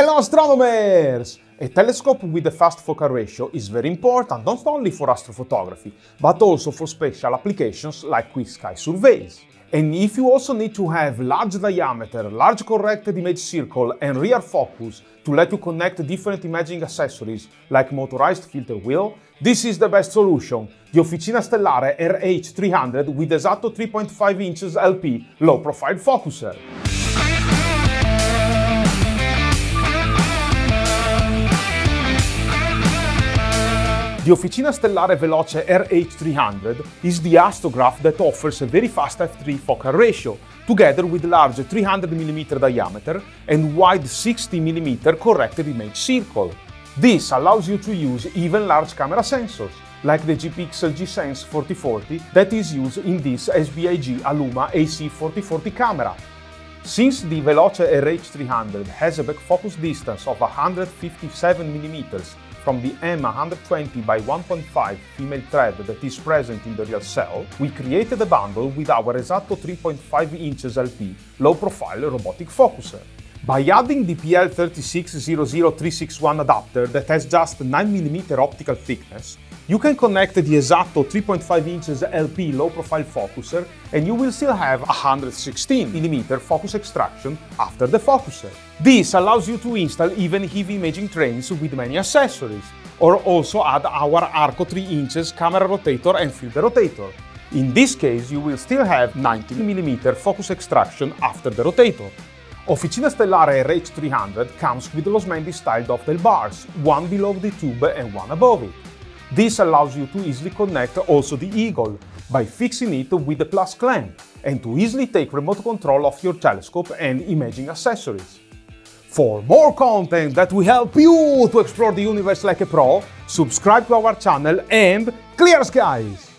Hello astronomers! A telescope with a fast focal ratio is very important not only for astrophotography, but also for special applications like quick sky surveys. And if you also need to have large diameter, large corrected image circle and rear focus to let you connect different imaging accessories like motorized filter wheel, this is the best solution, the Officina Stellare RH300 with Esatto 3.5 inches LP low profile focuser. The Officina Stellare Veloce RH300 is the astrograph that offers a very fast f3 focal ratio, together with large 300mm diameter and wide 60mm corrected image circle. This allows you to use even large camera sensors, like the G-Pixel G-Sense 4040 that is used in this SBIG Aluma AC4040 camera. Since the Veloce RH300 has a back focus distance of 157mm from the M120 by 1.5 female thread that is present in the real cell, we created a bundle with our Esatto 3.5 inches LP low-profile robotic focuser. By adding the PL3600361 adapter that has just 9mm optical thickness, you can connect the Esatto 3.5 inches LP low-profile focuser and you will still have 116mm focus extraction after the focuser. This allows you to install even heavy imaging trains with many accessories, or also add our Arco 3 inches camera rotator and field rotator. In this case, you will still have 90mm focus extraction after the rotator. Officina Stellare RH300 comes with Losmandy style dovetail bars, one below the tube and one above it. This allows you to easily connect also the Eagle by fixing it with the plus clamp and to easily take remote control of your telescope and imaging accessories. For more content that will help you to explore the universe like a pro, subscribe to our channel and clear skies!